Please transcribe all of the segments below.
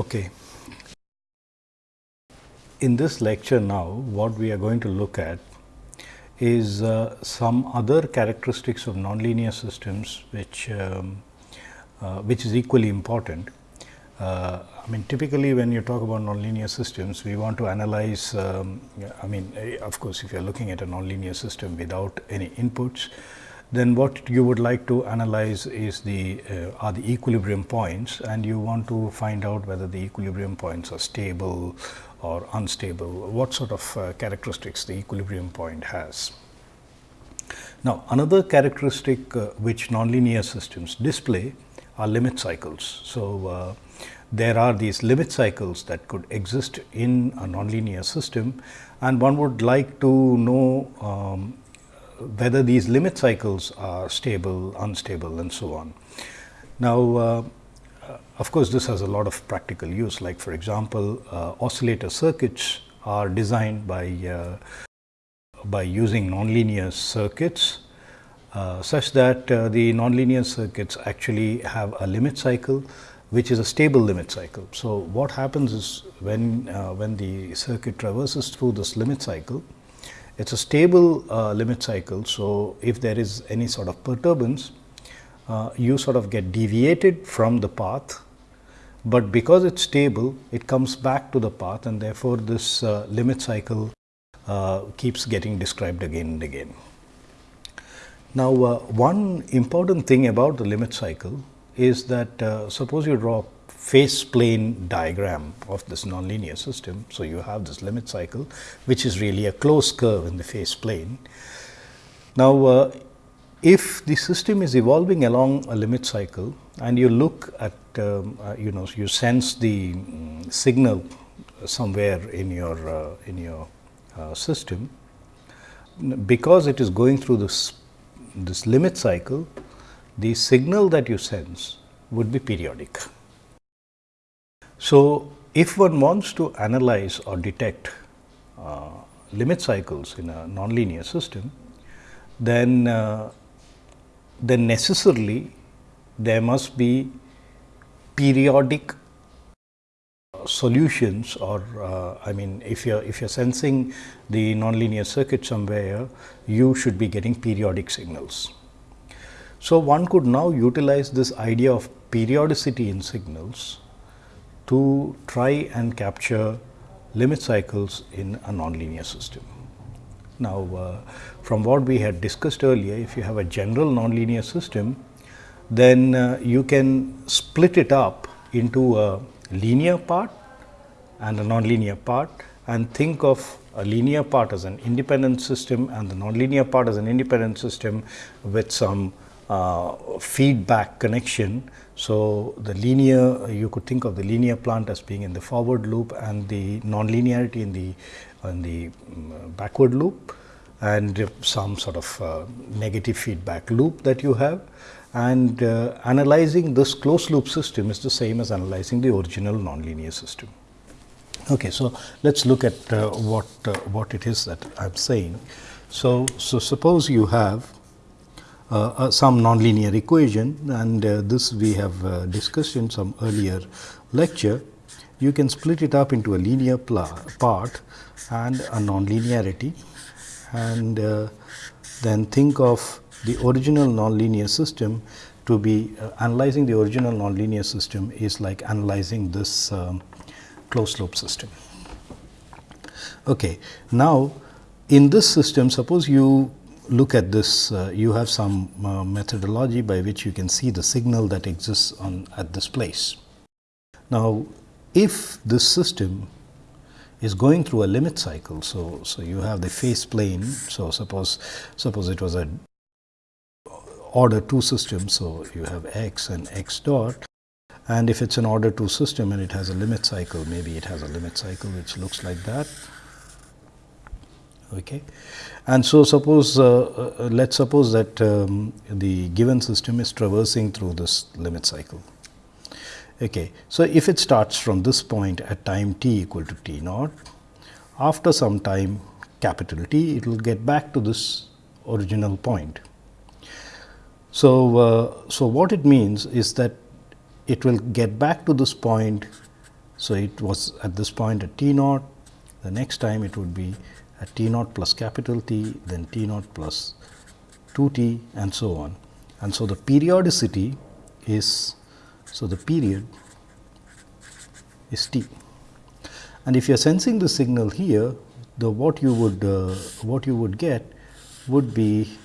Okay. In this lecture now, what we are going to look at is uh, some other characteristics of nonlinear systems which, um, uh, which is equally important. Uh, I mean typically when you talk about nonlinear systems, we want to analyze, um, I mean eh, of course, if you are looking at a nonlinear system without any inputs, then what you would like to analyze is the uh, are the equilibrium points and you want to find out whether the equilibrium points are stable or unstable, what sort of uh, characteristics the equilibrium point has. Now, another characteristic uh, which nonlinear systems display are limit cycles. So, uh, there are these limit cycles that could exist in a nonlinear system and one would like to know um, whether these limit cycles are stable, unstable and so on. Now, uh, of course, this has a lot of practical use like for example, uh, oscillator circuits are designed by, uh, by using nonlinear circuits uh, such that uh, the nonlinear circuits actually have a limit cycle which is a stable limit cycle. So, what happens is when, uh, when the circuit traverses through this limit cycle, it is a stable uh, limit cycle. So, if there is any sort of perturbance, uh, you sort of get deviated from the path, but because it is stable, it comes back to the path and therefore, this uh, limit cycle uh, keeps getting described again and again. Now, uh, one important thing about the limit cycle is that uh, suppose you draw phase plane diagram of this nonlinear system. So, you have this limit cycle which is really a closed curve in the phase plane. Now, uh, if the system is evolving along a limit cycle and you look at um, uh, you know you sense the um, signal somewhere in your uh, in your uh, system because it is going through this this limit cycle the signal that you sense would be periodic. So, if one wants to analyze or detect uh, limit cycles in a nonlinear system, then uh, then necessarily there must be periodic solutions or uh, I mean if you are if you are sensing the nonlinear circuit somewhere you should be getting periodic signals. So, one could now utilize this idea of periodicity in signals to try and capture limit cycles in a nonlinear system. Now, uh, from what we had discussed earlier, if you have a general nonlinear system, then uh, you can split it up into a linear part and a nonlinear part and think of a linear part as an independent system and the nonlinear part as an independent system with some uh, feedback connection. So, the linear you could think of the linear plant as being in the forward loop and the nonlinearity in the in the um, backward loop and some sort of uh, negative feedback loop that you have and uh, analyzing this closed loop system is the same as analyzing the original nonlinear system. Okay, so let us look at uh, what uh, what it is that I am saying. So, so suppose you have uh, uh, some nonlinear equation and uh, this we have discussed in some earlier lecture. You can split it up into a linear part and a nonlinearity and then think of the original nonlinear system to be uh, analyzing the original nonlinear system is like analyzing this um, closed loop system. Okay. Now, in this system suppose you look at this, uh, you have some uh, methodology by which you can see the signal that exists on at this place. Now, if this system is going through a limit cycle, so so you have the phase plane. So suppose suppose it was a order 2 system. So you have x and x dot and if it's an order 2 system and it has a limit cycle, maybe it has a limit cycle which looks like that. Okay. And so, suppose uh, uh, let us suppose that um, the given system is traversing through this limit cycle. Okay. So, if it starts from this point at time t equal to t naught, after some time capital T, it will get back to this original point. So, uh, so what it means is that it will get back to this point So, it was at this point at t naught, the next time it would be t naught plus capital T, then t naught plus 2 t and so on. And so, the periodicity is, so the period is t. And if you are sensing the signal here, the what you would uh, what you would get would be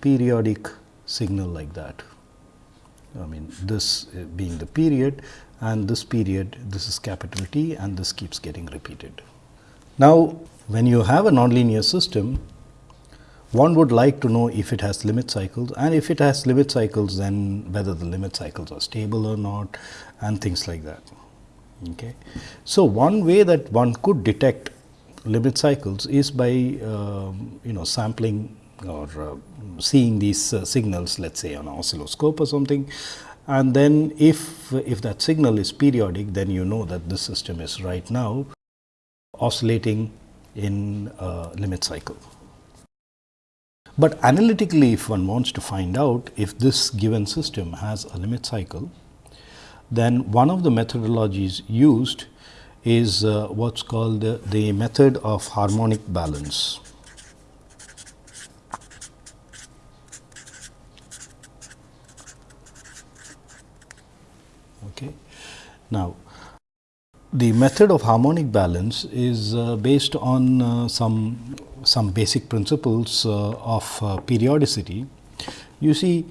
periodic signal like that. I mean this being the period and this period this is capital T and this keeps getting repeated. Now, when you have a nonlinear system one would like to know if it has limit cycles and if it has limit cycles then whether the limit cycles are stable or not and things like that. Okay. So, one way that one could detect limit cycles is by uh, you know sampling or uh, seeing these uh, signals let us say on an oscilloscope or something and then if if that signal is periodic then you know that this system is right now oscillating in limit cycle. But analytically if one wants to find out if this given system has a limit cycle, then one of the methodologies used is uh, what is called the, the method of harmonic balance. Okay. Now, the method of harmonic balance is uh, based on uh, some some basic principles uh, of uh, periodicity. You see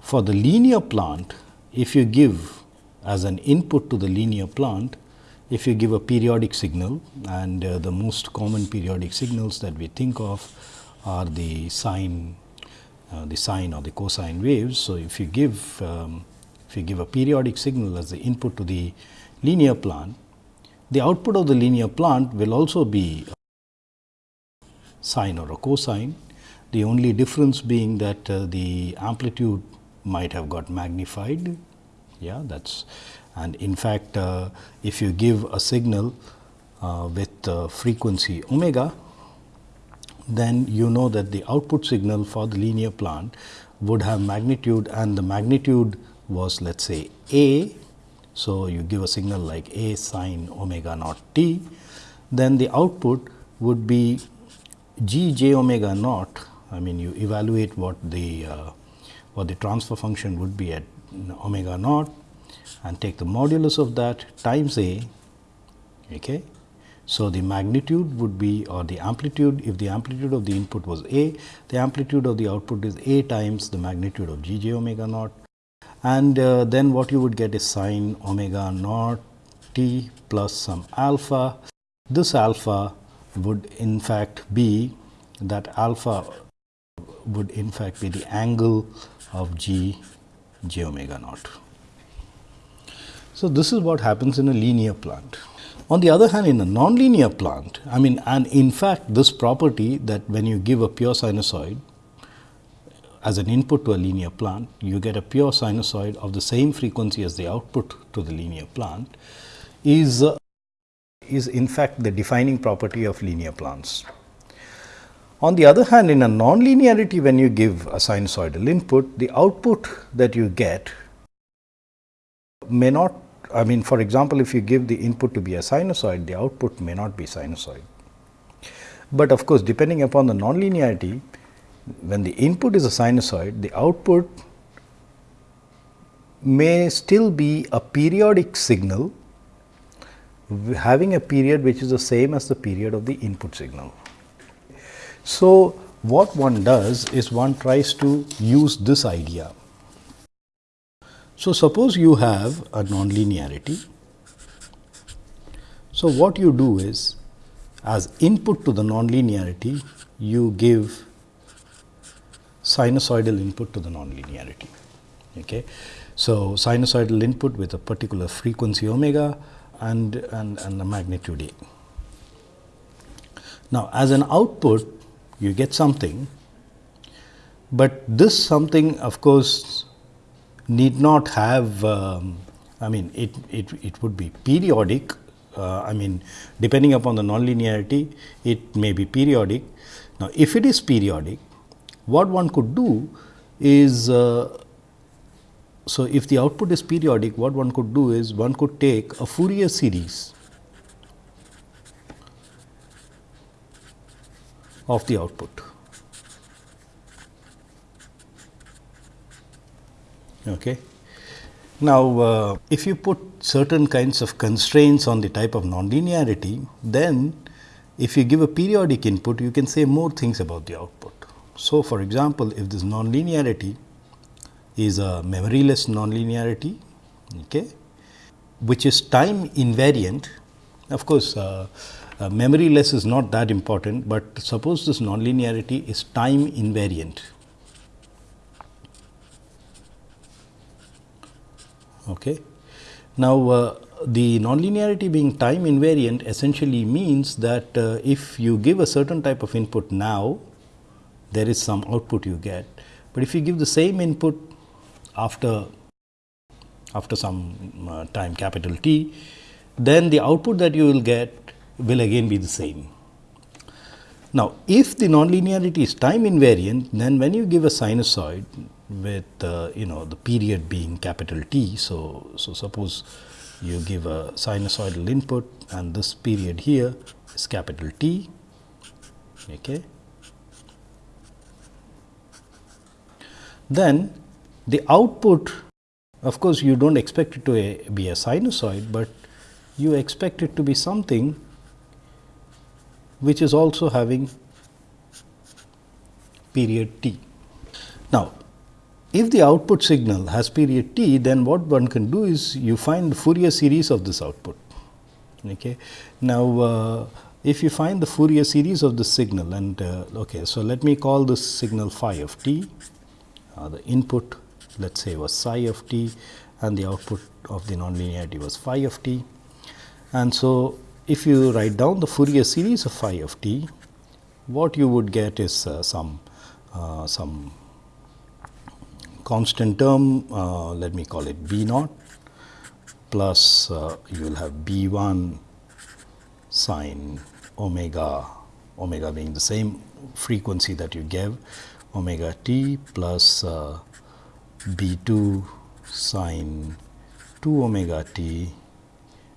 for the linear plant if you give as an input to the linear plant if you give a periodic signal and uh, the most common periodic signals that we think of are the sine uh, the sine or the cosine waves. So, if you give um, if you give a periodic signal as the input to the linear plant, the output of the linear plant will also be sine or a cosine. The only difference being that uh, the amplitude might have got magnified. Yeah, that's and in fact, uh, if you give a signal uh, with uh, frequency omega, then you know that the output signal for the linear plant would have magnitude and the magnitude was let us say a so, you give a signal like A sine omega naught t, then the output would be g j omega naught. I mean, you evaluate what the uh, what the transfer function would be at omega naught and take the modulus of that times a. Okay. So, the magnitude would be or the amplitude if the amplitude of the input was a, the amplitude of the output is a times the magnitude of g j omega naught and uh, then what you would get is sine omega naught t plus some alpha. This alpha would in fact be that alpha would in fact be the angle of g j omega naught. So, this is what happens in a linear plant. On the other hand, in a nonlinear plant, I mean and in fact, this property that when you give a pure sinusoid, as an input to a linear plant, you get a pure sinusoid of the same frequency as the output to the linear plant is, uh, is in fact the defining property of linear plants. On the other hand, in a nonlinearity when you give a sinusoidal input, the output that you get may not I mean for example, if you give the input to be a sinusoid, the output may not be sinusoid. But of course, depending upon the nonlinearity, when the input is a sinusoid, the output may still be a periodic signal having a period which is the same as the period of the input signal. So, what one does is one tries to use this idea. So, suppose you have a nonlinearity. So, what you do is as input to the nonlinearity you give sinusoidal input to the nonlinearity. Okay. So, sinusoidal input with a particular frequency omega and, and, and a magnitude A. Now, as an output you get something, but this something of course need not have um, I mean it, it, it would be periodic uh, I mean depending upon the nonlinearity it may be periodic. Now, if it is periodic what one could do is uh, so, if the output is periodic, what one could do is one could take a Fourier series of the output. Okay. Now, uh, if you put certain kinds of constraints on the type of nonlinearity, then if you give a periodic input, you can say more things about the output. So, for example, if this nonlinearity is a memoryless nonlinearity, okay, which is time invariant. Of course, uh, uh, memoryless is not that important, but suppose this nonlinearity is time invariant. Okay. Now, uh, the nonlinearity being time invariant essentially means that uh, if you give a certain type of input now, there is some output you get, but if you give the same input after after some uh, time capital T, then the output that you will get will again be the same. Now, if the nonlinearity is time invariant, then when you give a sinusoid with uh, you know the period being capital T. So, so suppose you give a sinusoidal input and this period here is capital T. Okay. Then the output of course, you do not expect it to be a sinusoid, but you expect it to be something which is also having period t. Now, if the output signal has period t, then what one can do is you find the Fourier series of this output. Okay. Now, uh, if you find the Fourier series of the signal and uh, okay, so let me call this signal phi of t, uh, the input let us say was psi of t and the output of the nonlinearity was phi of t. And so, if you write down the Fourier series of phi of t, what you would get is uh, some uh, some constant term, uh, let me call it b naught plus uh, you will have b 1 sine omega, omega being the same frequency that you gave omega t plus uh, b 2 sine 2 omega t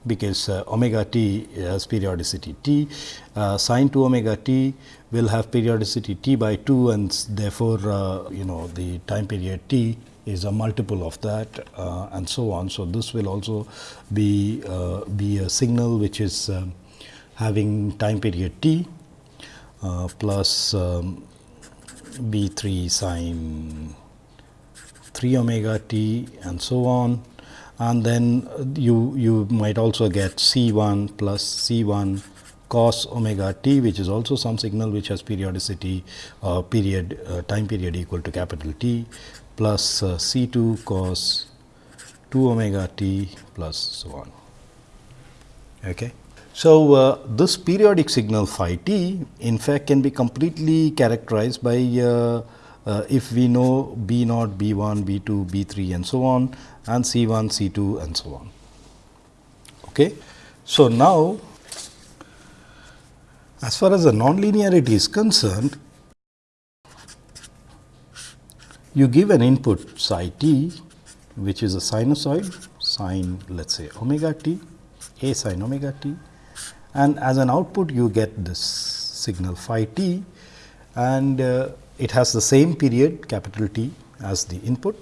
because uh, omega t has periodicity t, uh, sine 2 omega t will have periodicity t by 2 and therefore, uh, you know the time period t is a multiple of that uh, and so on. So, this will also be, uh, be a signal which is um, having time period t uh, plus um, b 3 sine 3 omega t and so on and then you you might also get c 1 plus c 1 cos omega t which is also some signal which has periodicity uh, period uh, time period equal to capital T plus uh, c 2 cos 2 omega t plus so on. Okay. So, uh, this periodic signal phi t in fact can be completely characterized by uh, uh, if we know B naught, B 1, B 2, B 3 and so on and C 1, C 2 and so on. Okay. So, now as far as the nonlinearity is concerned, you give an input psi t which is a sinusoid sine let us say omega t, a sine omega t and as an output you get this signal phi t. And uh, it has the same period capital T as the input.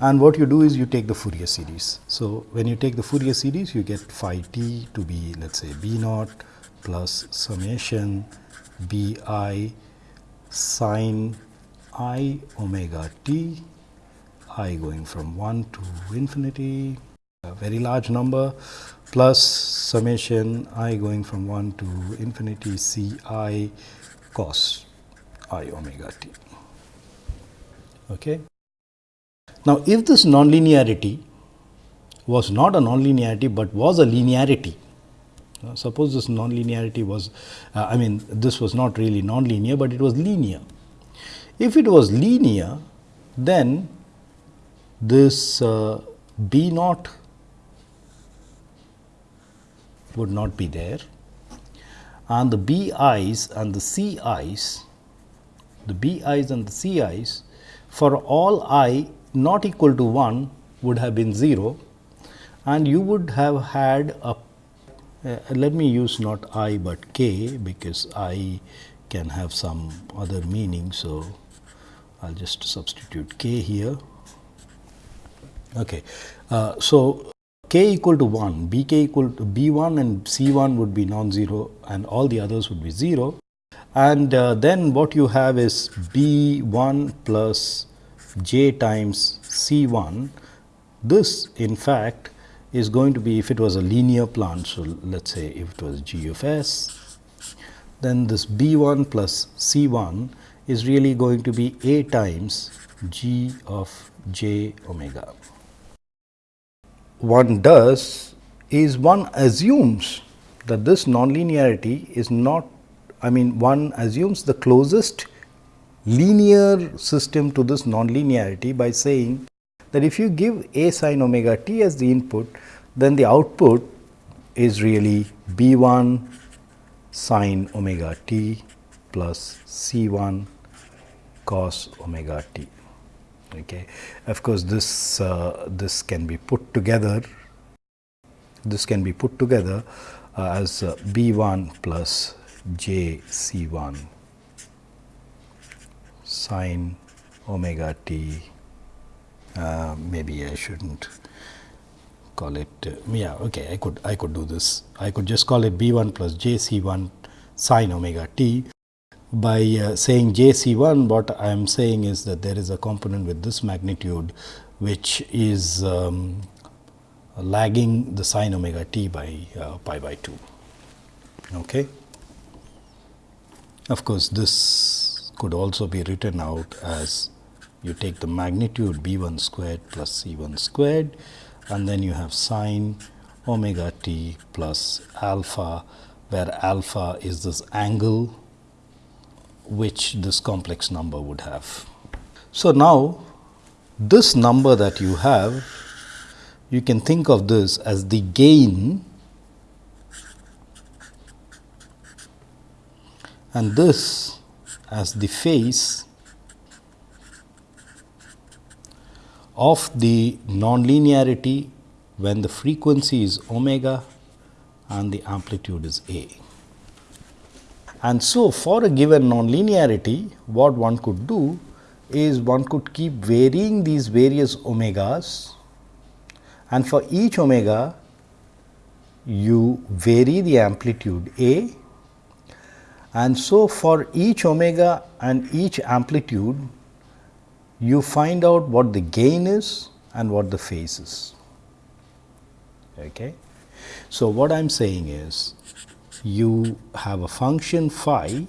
And what you do is you take the Fourier series. So, when you take the Fourier series you get phi t to be let us say b naught plus summation b i sine i omega t i going from 1 to infinity a very large number plus summation i going from 1 to infinity c i cos i omega t. Okay. Now, if this nonlinearity was not a nonlinearity, but was a linearity, uh, suppose this nonlinearity was, uh, I mean this was not really nonlinear, but it was linear. If it was linear, then this uh, B naught would not be there and the B i's and the C i's the b i's and the c i's for all i not equal to 1 would have been 0 and you would have had a uh, let me use not i but k because i can have some other meaning. So, I will just substitute k here. Okay. Uh, so, k equal to 1, b k equal to b 1 and c 1 would be non-zero and all the others would be 0. And uh, then what you have is b 1 plus j times c 1. This in fact is going to be if it was a linear plant. So, let us say if it was g of s, then this b 1 plus c 1 is really going to be a times g of j omega. One does is one assumes that this nonlinearity is not I mean one assumes the closest linear system to this nonlinearity by saying that if you give a sin omega t as the input, then the output is really b 1 sin omega t plus c 1 cos omega t. Okay. Of course, this uh, this can be put together this can be put together uh, as uh, b 1 plus j c 1 sine omega t. Uh, maybe I shouldn't call it uh, yeah okay I could I could do this. I could just call it b 1 plus j c 1 sine omega t by uh, saying j c 1 what I am saying is that there is a component with this magnitude which is um, lagging the sin omega t by uh, pi by 2. Okay. Of course, this could also be written out as you take the magnitude b 1 squared plus c 1 squared and then you have sine omega t plus alpha where alpha is this angle which this complex number would have. So, now this number that you have you can think of this as the gain and this as the phase of the nonlinearity when the frequency is omega and the amplitude is a. And so, for a given nonlinearity what one could do is one could keep varying these various omegas and for each omega you vary the amplitude a and so for each omega and each amplitude you find out what the gain is and what the phase is. Okay. So, what I am saying is you have a function phi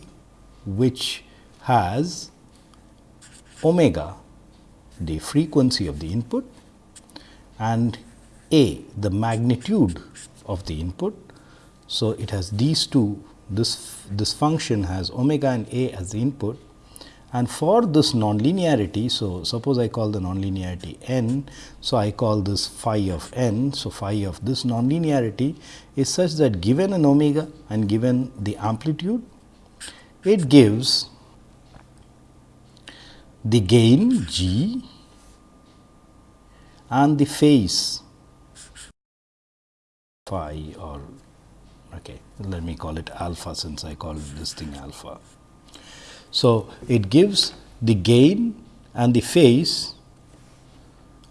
which has omega the frequency of the input and a the magnitude of the input. So, it has these two this this function has omega and a as the input and for this nonlinearity, so suppose I call the nonlinearity n, so I call this phi of n. So, phi of this nonlinearity is such that given an omega and given the amplitude, it gives the gain g and the phase phi or okay, let me call it alpha since I call this thing alpha. So, it gives the gain and the phase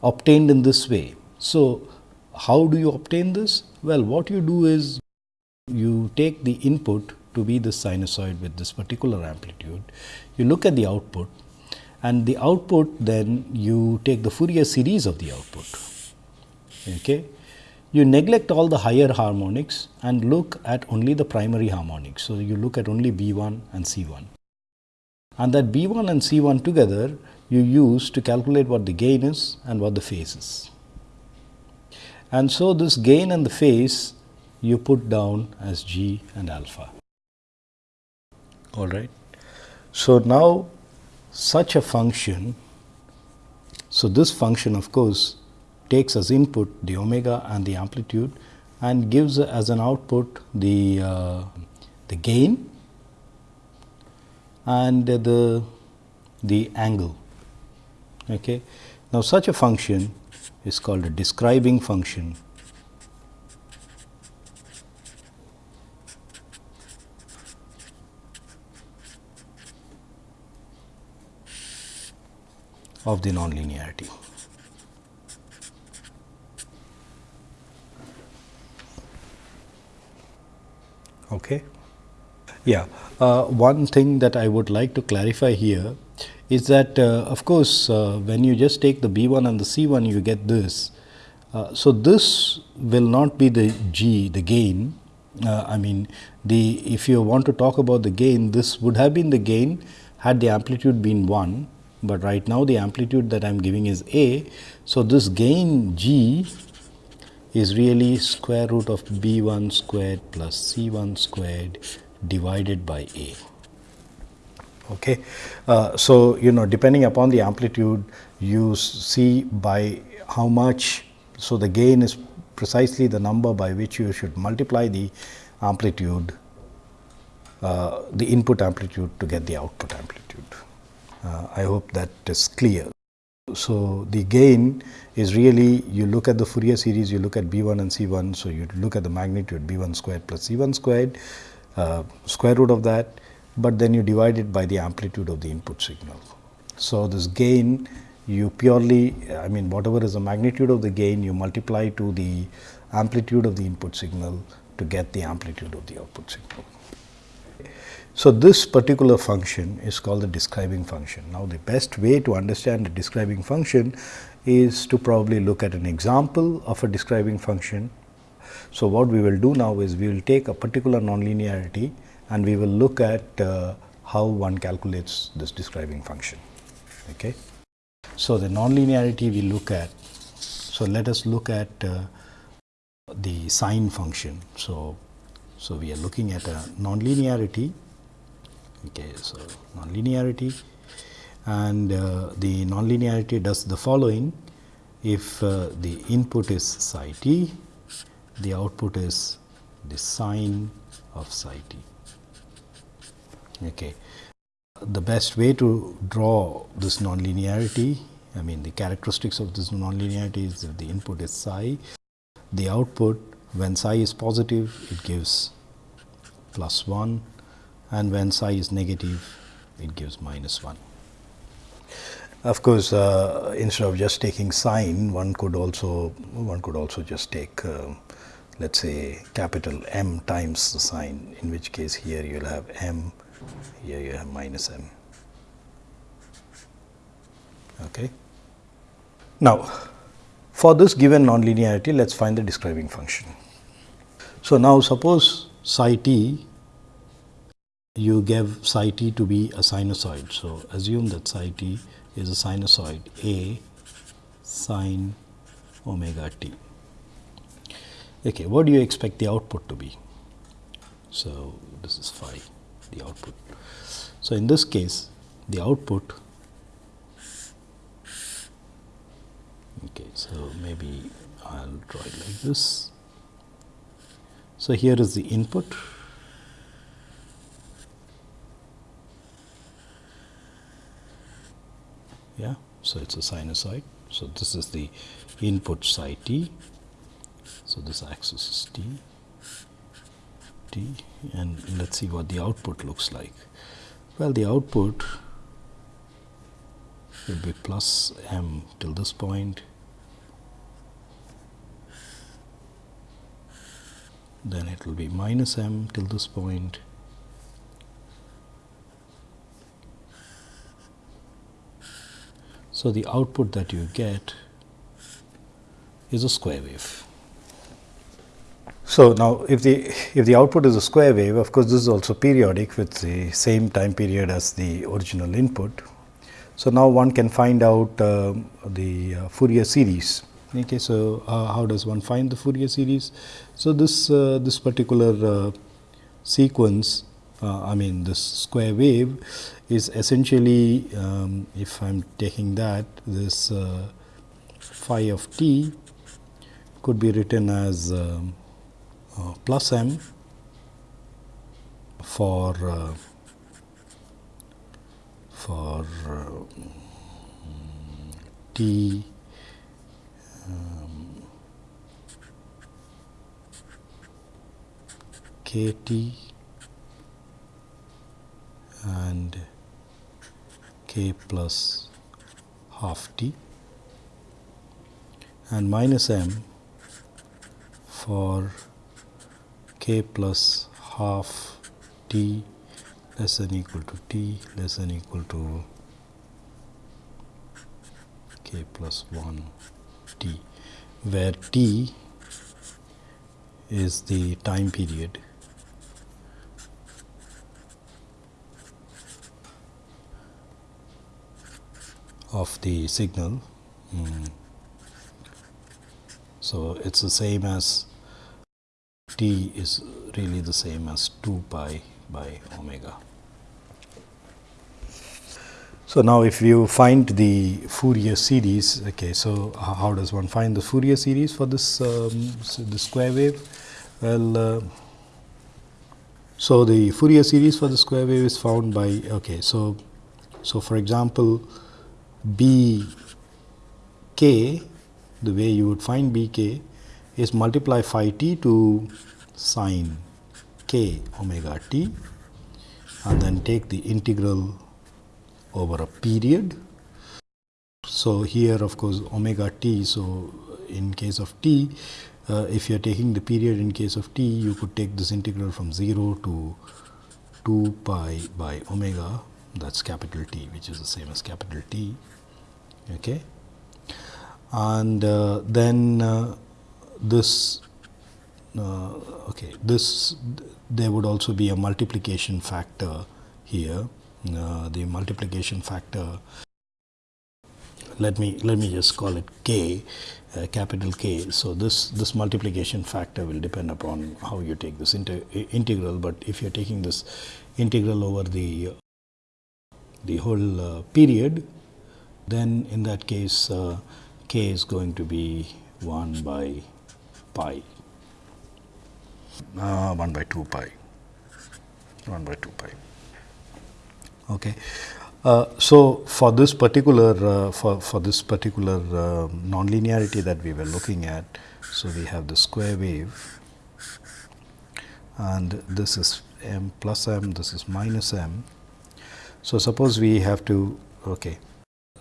obtained in this way. So, how do you obtain this? Well, what you do is you take the input to be the sinusoid with this particular amplitude, you look at the output and the output then you take the Fourier series of the output. Okay. You neglect all the higher harmonics and look at only the primary harmonics. So, you look at only B 1 and C 1 and that B 1 and C 1 together you use to calculate what the gain is and what the phase is. And so, this gain and the phase you put down as g and alpha. All right. So, now such a function, so this function of course takes as input the omega and the amplitude and gives as an output the, uh, the gain and the, the angle. Okay. Now, such a function is called a describing function of the nonlinearity. Okay. Yeah, uh, one thing that I would like to clarify here is that uh, of course, uh, when you just take the B 1 and the C 1 you get this. Uh, so, this will not be the G the gain uh, I mean the if you want to talk about the gain this would have been the gain had the amplitude been 1, but right now the amplitude that I am giving is A. So, this gain G is really square root of B 1 squared plus C 1 squared divided by A. Okay. Uh, so, you know depending upon the amplitude you see by how much. So, the gain is precisely the number by which you should multiply the amplitude uh, the input amplitude to get the output amplitude. Uh, I hope that is clear. So, the gain is really you look at the Fourier series, you look at B 1 and C 1. So, you look at the magnitude B 1 squared plus C 1 squared Uh, square root of that, but then you divide it by the amplitude of the input signal. So, this gain you purely I mean whatever is the magnitude of the gain you multiply to the amplitude of the input signal to get the amplitude of the output signal. So, this particular function is called the describing function. Now, the best way to understand the describing function is to probably look at an example of a describing function. So, what we will do now is we will take a particular nonlinearity and we will look at uh, how one calculates this describing function. Okay. So, the nonlinearity we look at. So, let us look at uh, the sign function. So, so we are looking at a nonlinearity okay so nonlinearity and uh, the nonlinearity does the following if uh, the input is psi t the output is the sign of psi t okay. The best way to draw this nonlinearity I mean the characteristics of this nonlinearity is that the input is psi. The output when psi is positive it gives plus 1 and when psi is negative it gives minus 1. Of course, uh, instead of just taking sign one could also one could also just take uh, let us say capital M times the sign in which case here you will have M here you have minus M. Okay. Now, for this given nonlinearity let us find the describing function. So, now suppose psi t you give psi t to be a sinusoid. So, assume that psi t is a sinusoid A sine omega t. Okay, what do you expect the output to be? So, this is phi the output. So, in this case the output okay, so maybe I will draw it like this. So, here is the input yeah so it's a sinusoid so this is the input psi t so this axis is t t and let's see what the output looks like. Well the output will be plus m till this point. Then it will be minus m till this point. So, the output that you get is a square wave. So, now if the if the output is a square wave of course, this is also periodic with the same time period as the original input. So, now one can find out uh, the uh, Fourier series. Okay, so, uh, how does one find the Fourier series? So, this uh, this particular uh, sequence uh, I mean this square wave is essentially um, if I am taking that this phi of t could be written as um, uh, plus m for uh, for uh, t um, k t and k plus half t and minus m for k plus half t less than equal to t less than equal to k plus 1 t where t is the time period of the signal. Mm. So, it is the same as t is really the same as 2 pi by omega. So, now if you find the Fourier series, okay, so how does one find the Fourier series for this um, the square wave? Well, uh, so the Fourier series for the square wave is found by, okay, so, so for example, b k the way you would find b k is multiply phi t to sine k omega t and then take the integral over a period. So, here of course, omega t. So, in case of t uh, if you are taking the period in case of t you could take this integral from 0 to 2 pi by omega that is capital T which is the same as capital T. Okay. And uh, then uh, this uh, okay this there would also be a multiplication factor here uh, the multiplication factor let me let me just call it k uh, capital K. So, this this multiplication factor will depend upon how you take this integral, but if you are taking this integral over the the whole uh, period, then in that case uh, k is going to be 1 by pi, uh, 1 by 2 pi, 1 by 2 pi. Okay. Uh, so, for this particular uh, for, for this particular uh, nonlinearity that we were looking at, so we have the square wave and this is m plus m, this is minus m. So, suppose we have to okay.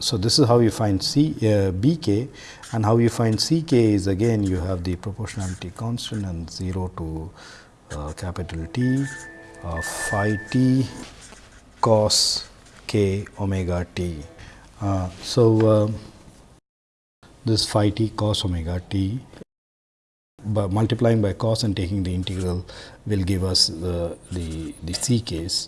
So, this is how you find C uh, b k and how you find C k is again you have the proportionality constant and 0 to uh, capital T of phi t cos k omega t. Uh, so, uh, this phi t cos omega t by multiplying by cos and taking the integral will give us the, the, the c case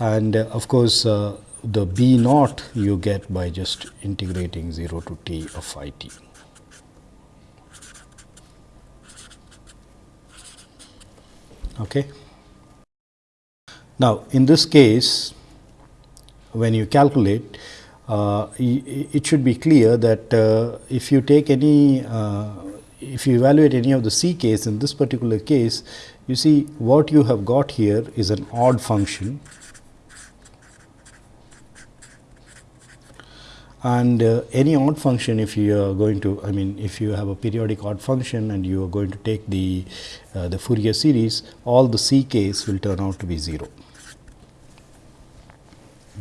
and uh, of course, uh, the b naught you get by just integrating 0 to t of phi t. Okay. Now, in this case when you calculate, uh, it should be clear that uh, if you take any, uh, if you evaluate any of the C case in this particular case, you see what you have got here is an odd function and uh, any odd function if you are going to I mean if you have a periodic odd function and you are going to take the uh, the Fourier series all the C case will turn out to be 0.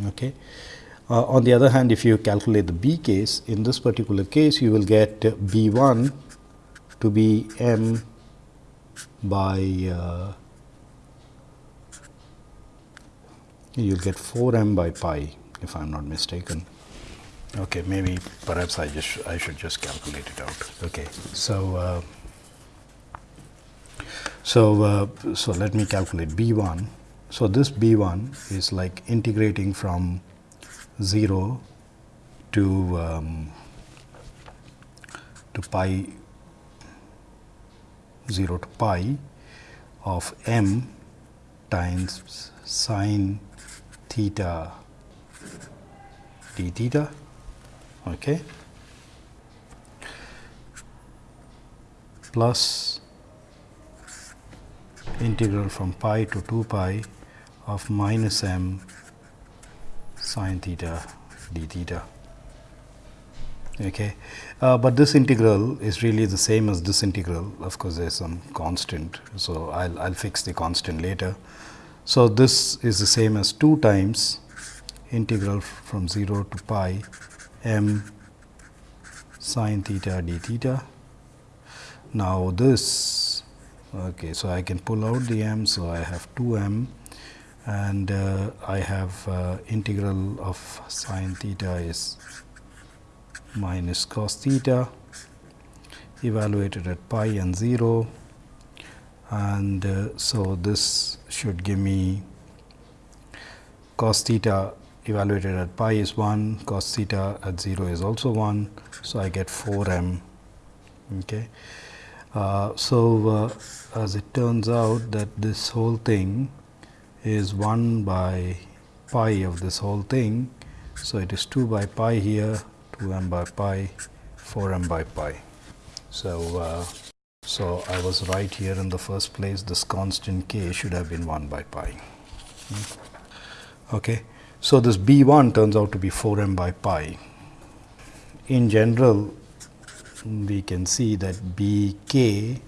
Okay. Uh, on the other hand, if you calculate the B case, in this particular case, you will get B 1 to be m by uh, you will get 4 m by pi if I am not mistaken. Okay, maybe perhaps I just I should just calculate it out. Okay, so uh, so uh, so let me calculate B one so, this B 1 is like integrating from 0 to um, to pi 0 to pi of m times sine theta d theta okay, plus integral from pi to 2 pi of minus m sine theta d theta. Okay. Uh, but this integral is really the same as this integral of course, there is some constant. So, I will I'll fix the constant later. So, this is the same as 2 times integral from 0 to pi m sine theta d theta. Now, this okay, so I can pull out the m. So, I have 2 m and uh, I have uh, integral of sine theta is minus cos theta evaluated at pi and 0 and uh, so this should give me cos theta evaluated at pi is 1 cos theta at 0 is also 1 so i get 4 m okay uh, so uh, as it turns out that this whole thing is 1 by pi of this whole thing so it is 2 by pi here 2 m by pi 4 m by pi. So, uh, so I was right here in the first place this constant k should have been 1 by pi. Okay. So, this B 1 turns out to be 4 m by pi. In general we can see that B k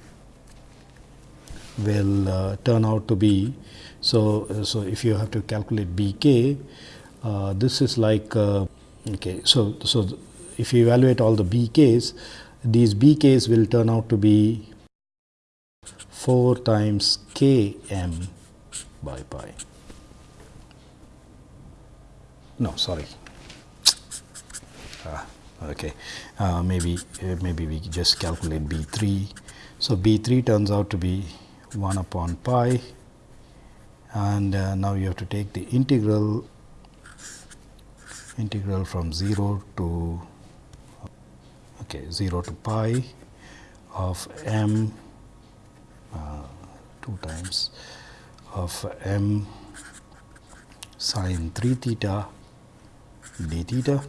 will uh, turn out to be. So, uh, so if you have to calculate B k, uh, this is like uh, Okay, so so if you evaluate all the bk's, these bk's will turn out to be 4 times km by pi. No, sorry. Ah, okay, uh, maybe uh, maybe we just calculate b 3. So b 3 turns out to be 1 upon pi, and uh, now you have to take the integral integral from 0 to okay 0 to pi of m uh, 2 times of m sine 3 theta d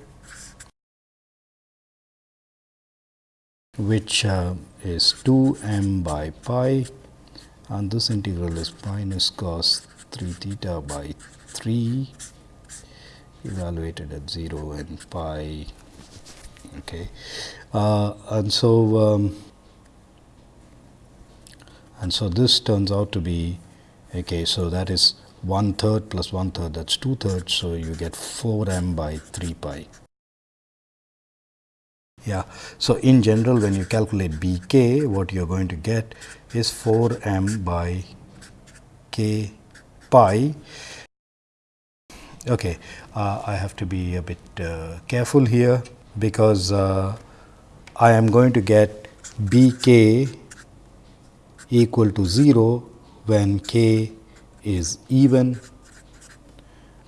which uh, is 2 m by pi and this integral is minus cos 3 theta by 3 evaluated at 0 and pi okay. Uh, and so um, and so this turns out to be okay so that is one third plus one third that's two thirds so you get 4 m by 3 pi. Yeah so in general when you calculate bk what you're going to get is 4 m by k pi. Okay, uh, I have to be a bit uh, careful here because uh, I am going to get b k equal to 0 when k is even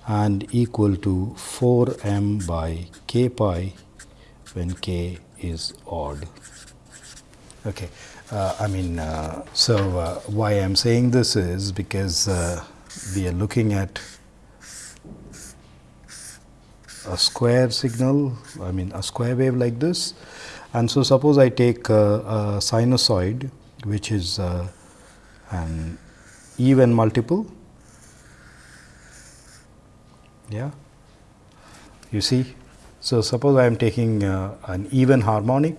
and equal to 4 m by k pi when k is odd. Okay. Uh, I mean, uh, so uh, why I am saying this is because we are looking at a square signal, I mean a square wave like this. And so, suppose I take a, a sinusoid which is uh, an even multiple, yeah, you see. So, suppose I am taking uh, an even harmonic,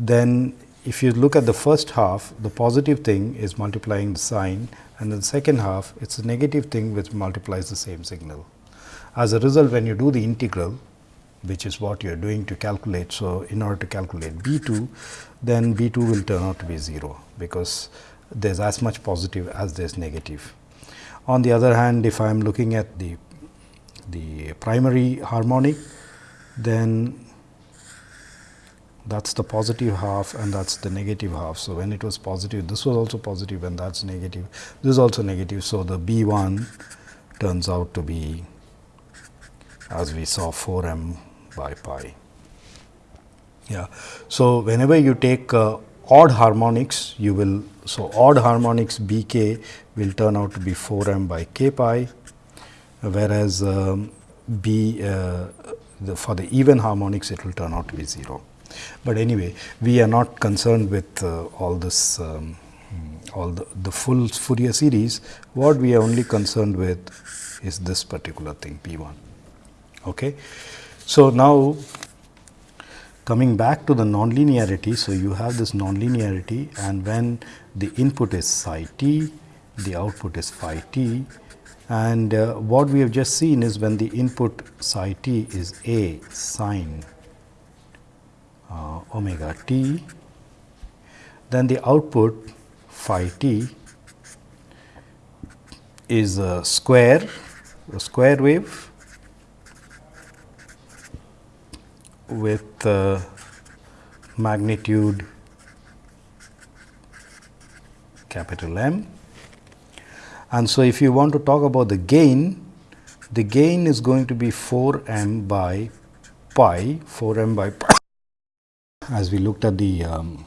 then if you look at the first half, the positive thing is multiplying the sine and the second half, it is a negative thing which multiplies the same signal. As a result, when you do the integral, which is what you are doing to calculate. So, in order to calculate B 2, then B 2 will turn out to be 0, because there is as much positive as there is negative. On the other hand, if I am looking at the, the primary harmonic, then that is the positive half and that is the negative half. So, when it was positive, this was also positive and that is negative, this is also negative. So, the B 1 turns out to be as we saw 4 m by pi. Yeah. So, whenever you take uh, odd harmonics, you will, so odd harmonics b k will turn out to be 4 m by k pi, whereas um, b uh, the, for the even harmonics it will turn out to be 0. But anyway, we are not concerned with uh, all this um, all the, the full Fourier series, what we are only concerned with is this particular thing B 1. Okay. So, now coming back to the nonlinearity. So, you have this nonlinearity and when the input is psi t, the output is phi t and uh, what we have just seen is when the input psi t is a sine uh, omega t, then the output phi t is a square, a square wave with uh, magnitude capital M. And so, if you want to talk about the gain, the gain is going to be 4 m by pi, 4 m by pi as we looked at the um,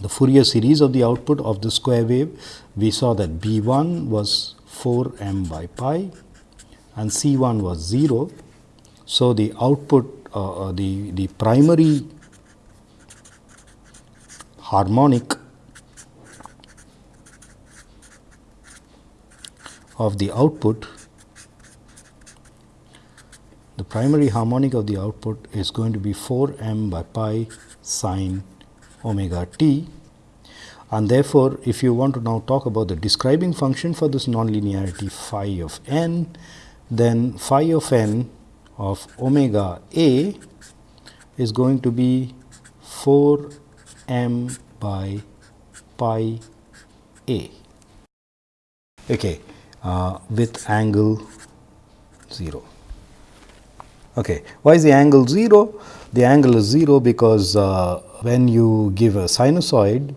the Fourier series of the output of the square wave, we saw that B 1 was 4 m by pi and C 1 was 0. So, the output Uh, uh, the, the primary harmonic of the output the primary harmonic of the output is going to be 4 m by pi sine omega t. And therefore, if you want to now talk about the describing function for this nonlinearity phi of n, then phi of n of omega a is going to be 4 m by pi a okay, uh, with angle 0. Okay. Why is the angle 0? The angle is 0 because uh, when you give a sinusoid,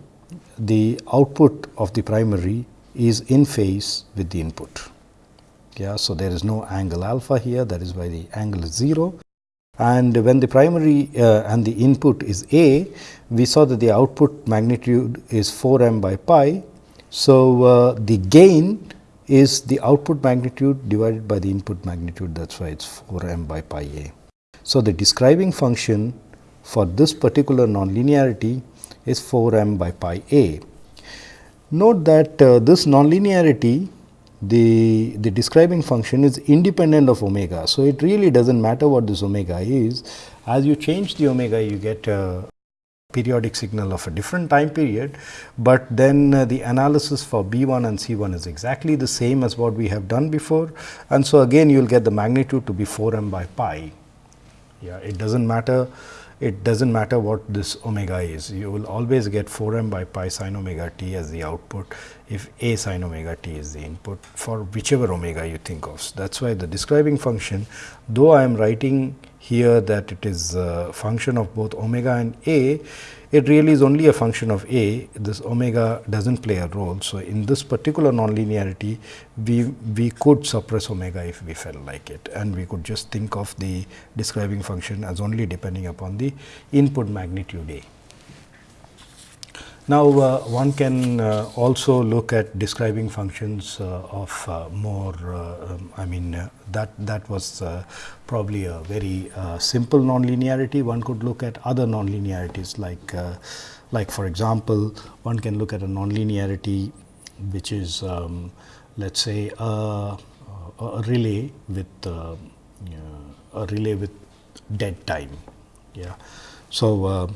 the output of the primary is in phase with the input. Yeah, so, there is no angle alpha here that is why the angle is 0 and when the primary uh, and the input is A, we saw that the output magnitude is 4 m by pi. So, uh, the gain is the output magnitude divided by the input magnitude that is why it is 4 m by pi A. So, the describing function for this particular nonlinearity is 4 m by pi A. Note that uh, this nonlinearity the, the describing function is independent of omega. So, it really does not matter what this omega is. As you change the omega, you get a periodic signal of a different time period, but then uh, the analysis for B 1 and C 1 is exactly the same as what we have done before. And so, again you will get the magnitude to be 4 m by pi. Yeah, it does not matter it does not matter what this omega is. You will always get 4 m by pi sin omega t as the output if a sin omega t is the input for whichever omega you think of. That is why the describing function though I am writing here that it is a function of both omega and a, it really is only a function of a, this omega does not play a role. So, in this particular nonlinearity, we, we could suppress omega if we felt like it and we could just think of the describing function as only depending upon the input magnitude a. Now, uh, one can uh, also look at describing functions uh, of uh, more, uh, um, I mean uh, that that was probably a very simple nonlinearity. One could look at other nonlinearities like, like for example, one can look at a nonlinearity which is um, let us say a, a, relay with a relay with dead time. Yeah. So,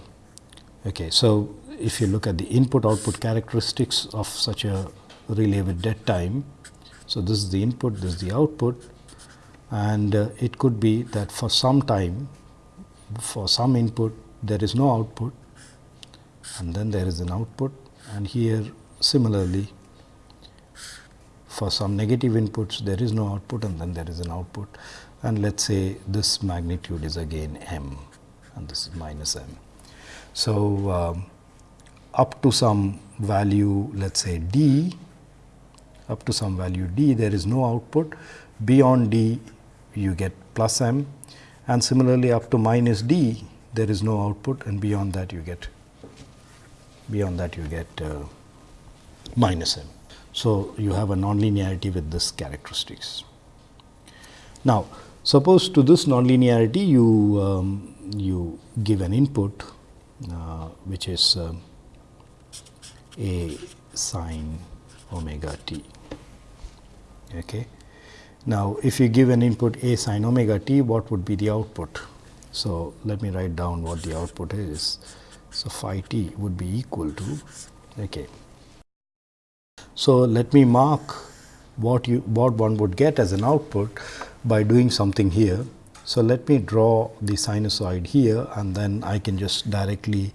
okay. So, if you look at the input output characteristics of such a relay with dead time. So, this is the input, this is the output and uh, it could be that for some time for some input there is no output and then there is an output and here similarly for some negative inputs there is no output and then there is an output and let us say this magnitude is again m and this is minus m. So, um, up to some value let us say d, up to some value d there is no output, beyond d you get plus m and similarly up to minus d there is no output and beyond that you get beyond that you get uh, minus m. So, you have a nonlinearity with this characteristics. Now, suppose to this nonlinearity you um, you give an input uh, which is uh, a sine omega t. Okay. Now, if you give an input a sine omega t, what would be the output? So, let me write down what the output is. So, phi t would be equal to okay. So, let me mark what you what one would get as an output by doing something here. So, let me draw the sinusoid here and then I can just directly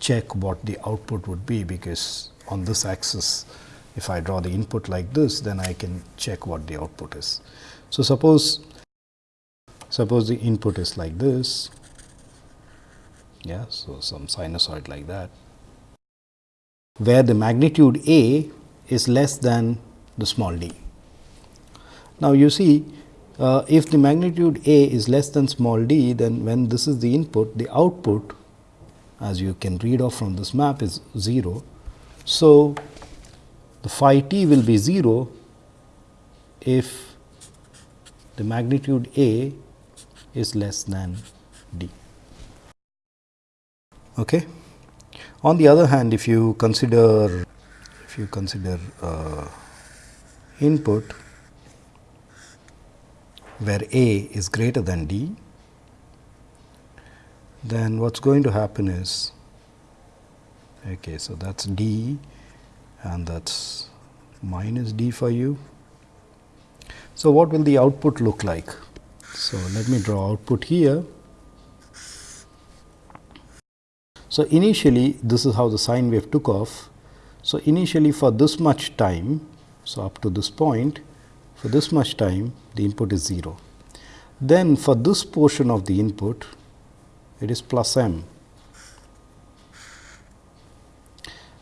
check what the output would be, because on this axis if I draw the input like this then I can check what the output is. So, suppose suppose the input is like this yeah so some sinusoid like that where the magnitude A is less than the small d. Now, you see uh, if the magnitude A is less than small d, then when this is the input, the output as you can read off from this map is 0. So, the phi t will be 0 if the magnitude A is less than d. Okay. On the other hand, if you consider if you consider uh, input where A is greater than D, then what is going to happen is okay, so that is D and that is minus D for you. So, what will the output look like? So, let me draw output here. So, initially this is how the sine wave took off. So, initially for this much time, so up to this point for this much time the input is 0. Then for this portion of the input it is plus m.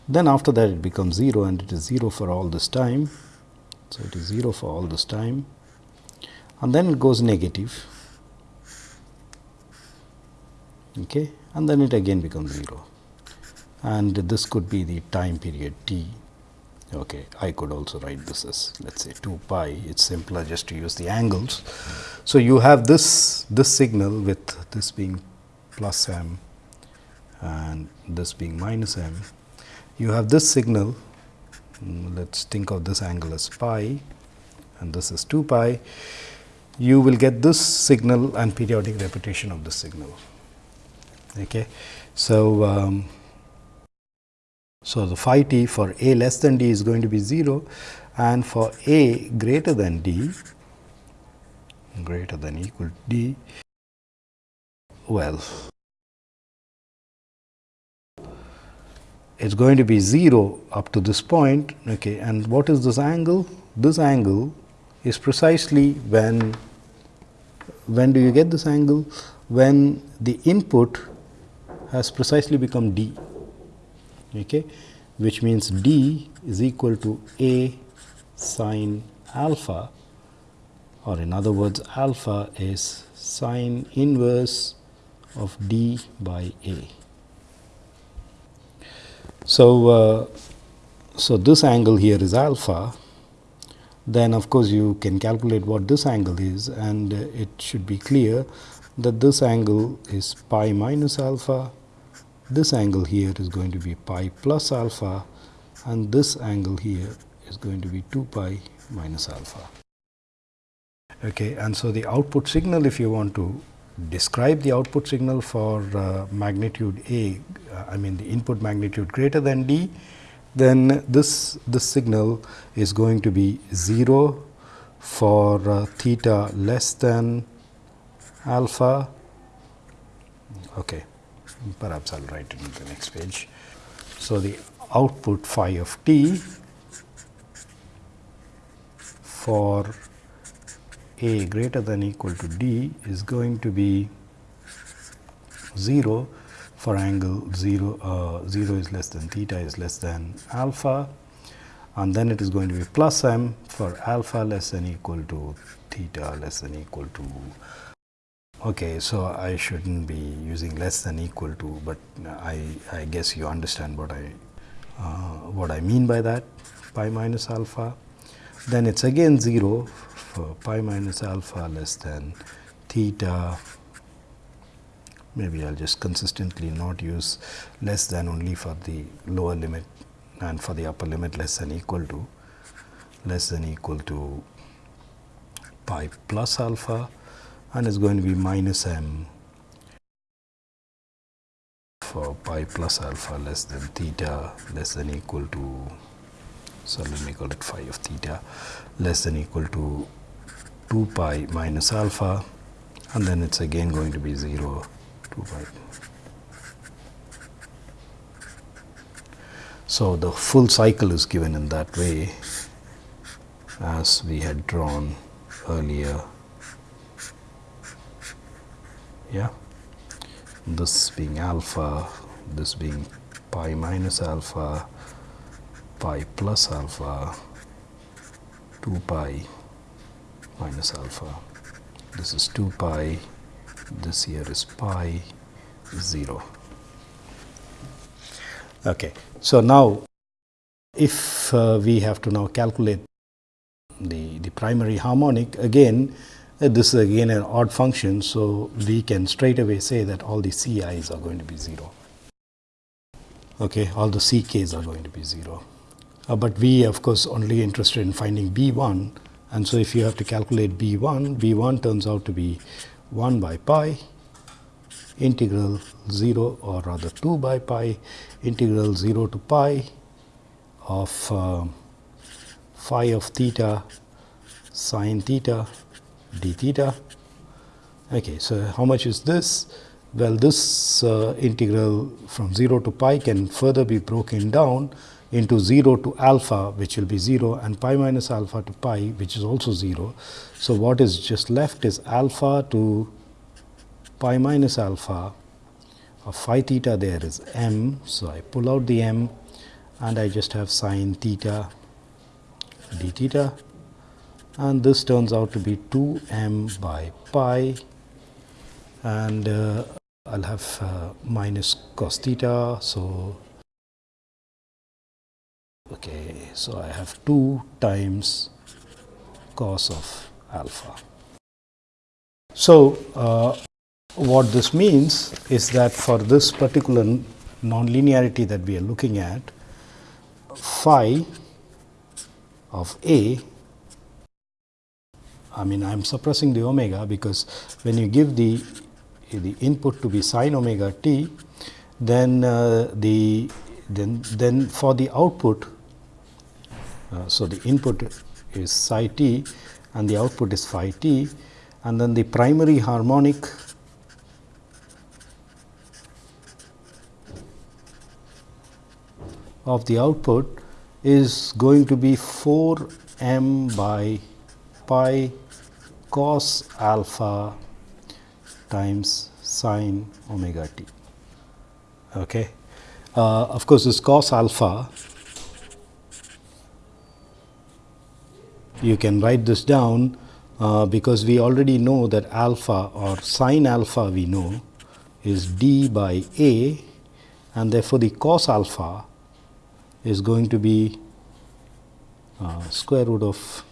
Then after that it becomes 0 and it is 0 for all this time. So, it is 0 for all this time and then it goes negative okay, and then it again becomes 0 and this could be the time period t Okay, I could also write this as let us say 2 pi, it is simpler just to use the angles. So, you have this, this signal with this being plus m and this being minus m. You have this signal, let us think of this angle as pi and this is 2 pi. You will get this signal and periodic repetition of this signal. Okay. So, um, so, the phi t for a less than d is going to be 0 and for a greater than d greater than equal to d well it is going to be 0 up to this point okay and what is this angle? This angle is precisely when when do you get this angle? When the input has precisely become d okay, which means d is equal to a sine alpha or in other words alpha is sine inverse of d by a. So, uh, so this angle here is alpha then of course, you can calculate what this angle is and uh, it should be clear that this angle is pi minus alpha this angle here is going to be pi plus alpha and this angle here is going to be 2 pi minus alpha. Okay, and so the output signal if you want to describe the output signal for uh, magnitude A, uh, I mean the input magnitude greater than D, then this, this signal is going to be 0 for uh, theta less than alpha. Okay perhaps I will write it in the next page. So, the output phi of t for a greater than equal to d is going to be 0 for angle 0, uh, 0 is less than theta is less than alpha and then it is going to be plus m for alpha less than equal to theta less than equal to Okay, so I shouldn't be using less than equal to, but I, I guess you understand what I uh, what I mean by that pi minus alpha. Then it's again 0 for pi minus alpha less than theta. Maybe I'll just consistently not use less than only for the lower limit and for the upper limit less than equal to less than equal to pi plus alpha and is going to be minus m for pi plus alpha less than theta less than equal to so let me call it phi of theta less than equal to 2 pi minus alpha and then it's again going to be 0 2 pi. So the full cycle is given in that way as we had drawn earlier. Yeah. This being alpha this being pi minus alpha pi plus alpha 2 pi minus alpha this is 2 pi this here is pi 0 okay so now if uh, we have to now calculate the the primary harmonic again uh, this is again an odd function. So, we can straight away say that all the Ci's are going to be 0, okay, all the Ck's are going to be 0. Uh, but we of course, only interested in finding B 1 and so if you have to calculate B 1, B 1 turns out to be 1 by pi integral 0 or rather 2 by pi integral 0 to pi of uh, phi of theta sine theta d theta. Okay, so how much is this? Well, this uh, integral from 0 to pi can further be broken down into 0 to alpha which will be 0 and pi minus alpha to pi which is also 0. So, what is just left is alpha to pi minus alpha of phi theta there is m. So, I pull out the m and I just have sine theta d theta and this turns out to be 2 m by pi and uh, I will have uh, minus cos theta. So, okay, so I have 2 times cos of alpha. So, uh, what this means is that for this particular nonlinearity that we are looking at, phi of A I mean I am suppressing the omega because when you give the the input to be sine omega t then uh, the then then for the output so the input is psi t and the output is phi t and then the primary harmonic of the output is going to be 4 m by pi cos alpha times sine omega t. Okay. Uh, of course, this cos alpha you can write this down uh, because we already know that alpha or sine alpha we know is d by a and therefore, the cos alpha is going to be uh, square root of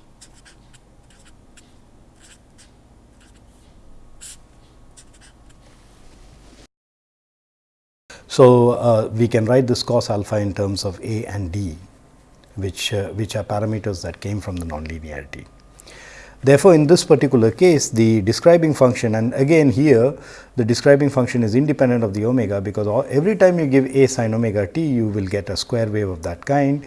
So, uh, we can write this cos alpha in terms of a and d which, uh, which are parameters that came from the nonlinearity. Therefore, in this particular case the describing function and again here the describing function is independent of the omega because all, every time you give a sin omega t you will get a square wave of that kind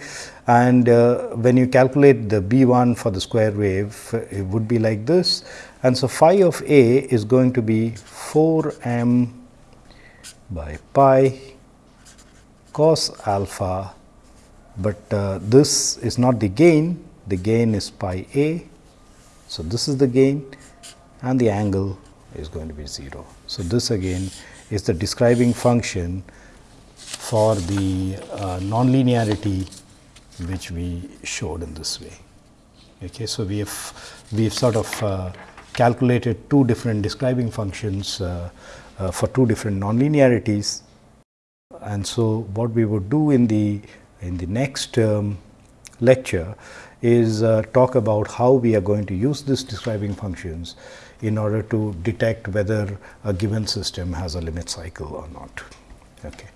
and uh, when you calculate the b 1 for the square wave it would be like this and so phi of a is going to be 4 m by pi cos alpha, but uh, this is not the gain, the gain is pi a. So, this is the gain and the angle is going to be 0. So, this again is the describing function for the uh, nonlinearity which we showed in this way. Okay, so, we have we have sort of uh, calculated two different describing functions uh, uh, for two different nonlinearities. And so, what we would do in the in the next um, lecture is uh, talk about how we are going to use this describing functions in order to detect whether a given system has a limit cycle or not. Okay.